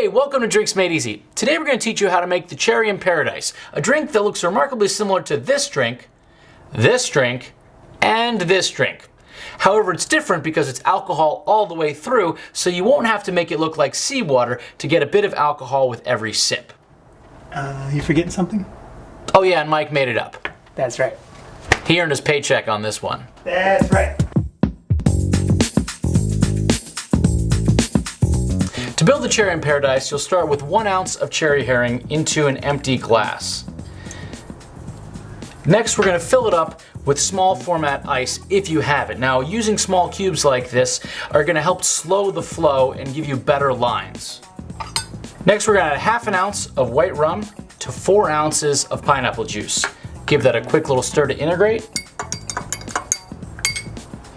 Hey, welcome to Drinks Made Easy. Today we're going to teach you how to make the Cherry in Paradise, a drink that looks remarkably similar to this drink, this drink, and this drink. However, it's different because it's alcohol all the way through, so you won't have to make it look like seawater to get a bit of alcohol with every sip. Uh, you forgetting something? Oh yeah, and Mike made it up. That's right. He earned his paycheck on this one. That's right. To build the cherry in paradise, you'll start with one ounce of Cherry Heering into an empty glass. Next, we're gonna fill it up with small format ice if you have it. Now, using small cubes like this are gonna help slow the flow and give you better lines. Next, we're gonna add half an ounce of white rum to four ounces of pineapple juice. Give that a quick little stir to integrate,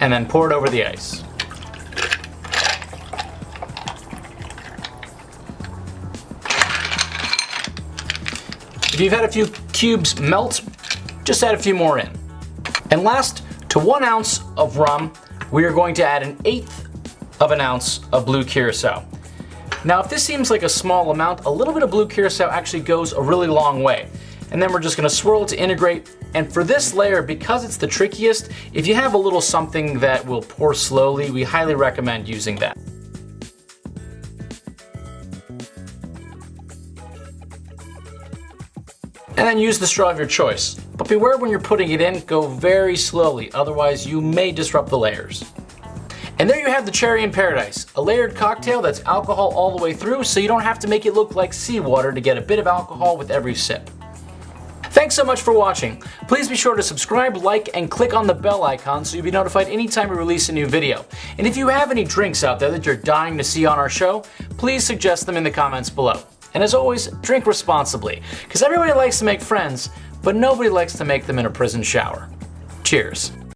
and then pour it over the ice. If you've had a few cubes melt, just add a few more in. And last, to one ounce of rum, we are going to add an eighth of an ounce of blue curacao. Now, if this seems like a small amount, a little bit of blue curacao actually goes a really long way. And then we're just gonna swirl it to integrate. And for this layer, because it's the trickiest, if you have a little something that will pour slowly, we highly recommend using that. And then use the straw of your choice. But beware when you're putting it in, go very slowly, otherwise you may disrupt the layers. And there you have the Cherry in Paradise, a layered cocktail that's alcohol all the way through so you don't have to make it look like seawater to get a bit of alcohol with every sip. Thanks so much for watching. Please be sure to subscribe, like, and click on the bell icon so you'll be notified anytime we release a new video. And if you have any drinks out there that you're dying to see on our show, please suggest them in the comments below. And as always, drink responsibly, because everybody likes to make friends, but nobody likes to make them in a prison shower. Cheers.